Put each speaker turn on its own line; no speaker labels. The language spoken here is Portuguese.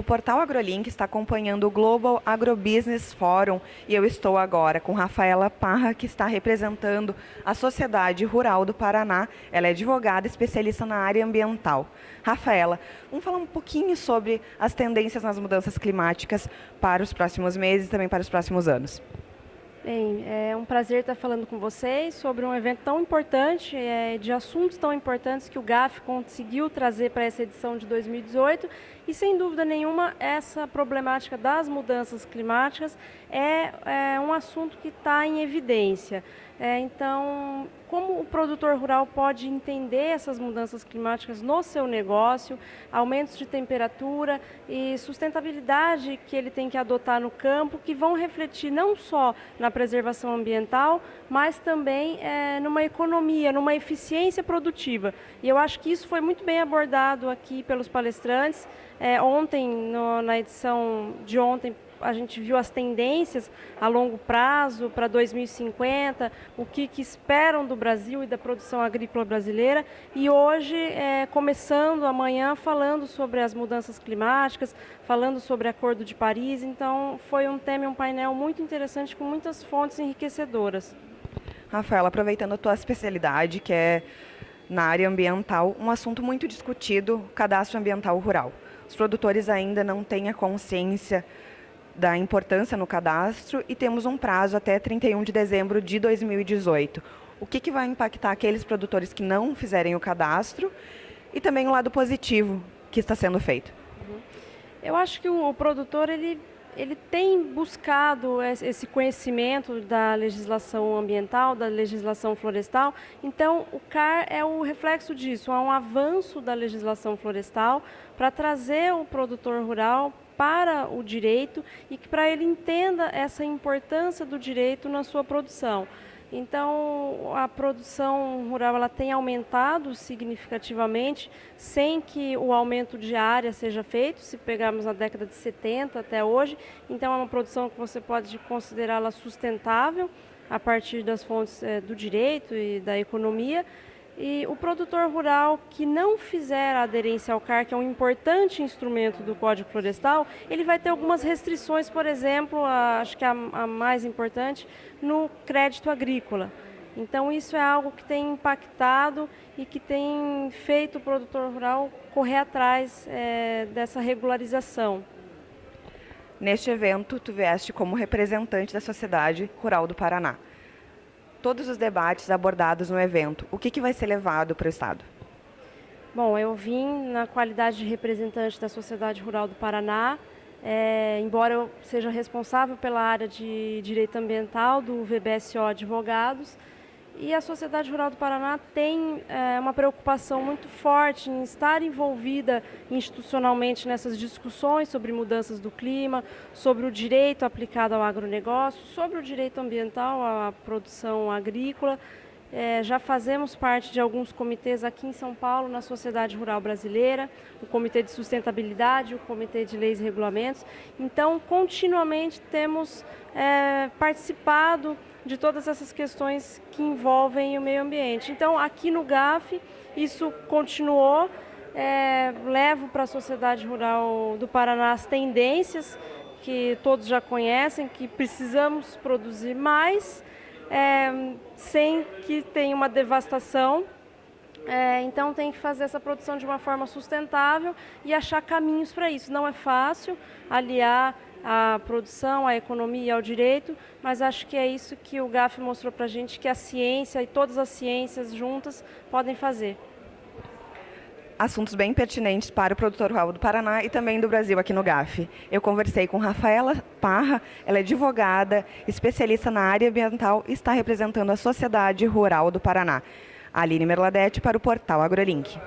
O portal AgroLink está acompanhando o Global Agrobusiness Forum e eu estou agora com Rafaela Parra, que está representando a Sociedade Rural do Paraná. Ela é advogada especialista na área ambiental. Rafaela, vamos falar um pouquinho sobre as tendências nas mudanças climáticas para os próximos meses e também para os próximos anos.
Bem, é um prazer estar falando com vocês sobre um evento tão importante, é, de assuntos tão importantes que o GAF conseguiu trazer para essa edição de 2018 e, sem dúvida nenhuma, essa problemática das mudanças climáticas é, é um assunto que está em evidência. É, então, como o produtor rural pode entender essas mudanças climáticas no seu negócio, aumentos de temperatura e sustentabilidade que ele tem que adotar no campo, que vão refletir não só na preservação ambiental, mas também é, numa economia, numa eficiência produtiva. E eu acho que isso foi muito bem abordado aqui pelos palestrantes. É, ontem, no, na edição de ontem, a gente viu as tendências a longo prazo para 2050, o que, que, esperam do Brasil e da produção agrícola brasileira. E hoje, é, começando amanhã, falando sobre as mudanças climáticas, falando sobre o Acordo de Paris. Então, foi um tema e um painel muito interessante com muitas fontes enriquecedoras.
Rafael, aproveitando a tua especialidade, que é na área ambiental, um assunto muito discutido, cadastro ambiental rural. Os produtores ainda não têm a consciência da importância no cadastro e temos um prazo até 31 de dezembro de 2018. O que, que vai impactar aqueles produtores que não fizerem o cadastro e também o lado positivo que está sendo feito? Uhum.
Eu acho que o, produtor ele ele tem buscado esse conhecimento da legislação ambiental, da legislação florestal. Então, o CAR é o reflexo disso, há um avanço da legislação florestal para trazer o produtor rural para o direito e que para ele entenda essa importância do direito na sua produção. Então, a produção rural ela tem aumentado significativamente, sem que o aumento de área seja feito, se pegarmos na década de 70 até hoje. Então, é uma produção que você pode considerá-la sustentável a partir das fontes é, do direito e da economia. E o produtor rural que não fizer a aderência ao CAR, que é um importante instrumento do Código Florestal, ele vai ter algumas restrições, por exemplo, a, acho que a, a mais importante, no crédito agrícola. Então isso é algo que tem impactado e que tem feito o produtor rural correr atrás é, dessa regularização.
Neste evento, tu vieste como representante da Sociedade Rural do Paraná todos os debates abordados no evento, o que, que vai ser levado para o Estado?
Bom, eu vim na qualidade de representante da Sociedade Rural do Paraná, é, embora eu seja responsável pela área de Direito Ambiental do VBSO Advogados, e a Sociedade Rural do Paraná tem é, uma preocupação muito forte em estar envolvida institucionalmente nessas discussões sobre mudanças do clima, sobre o direito aplicado ao agronegócio, sobre o direito ambiental à produção agrícola. É, já fazemos parte de alguns comitês aqui em São Paulo, na Sociedade Rural Brasileira, o Comitê de Sustentabilidade, o Comitê de Leis e Regulamentos. Então, continuamente temos é, participado de todas essas questões que envolvem o meio ambiente. Então, aqui no GAF, isso continuou. É, levo para a sociedade rural do Paraná as tendências que todos já conhecem, que precisamos produzir mais, é, sem que tenha uma devastação. É, então tem que fazer essa produção de uma forma sustentável e achar caminhos para isso. Não é fácil aliar à produção, à economia e ao direito, mas acho que é isso que o GAF mostrou para a gente, que a ciência e todas as ciências juntas podem fazer.
Assuntos bem pertinentes para o produtor rural do Paraná e também do Brasil aqui no GAF. Eu conversei com Rafaela Parra, ela é advogada, especialista na área ambiental e está representando a Sociedade Rural do Paraná. Aline Merladete para o portal AgroLink.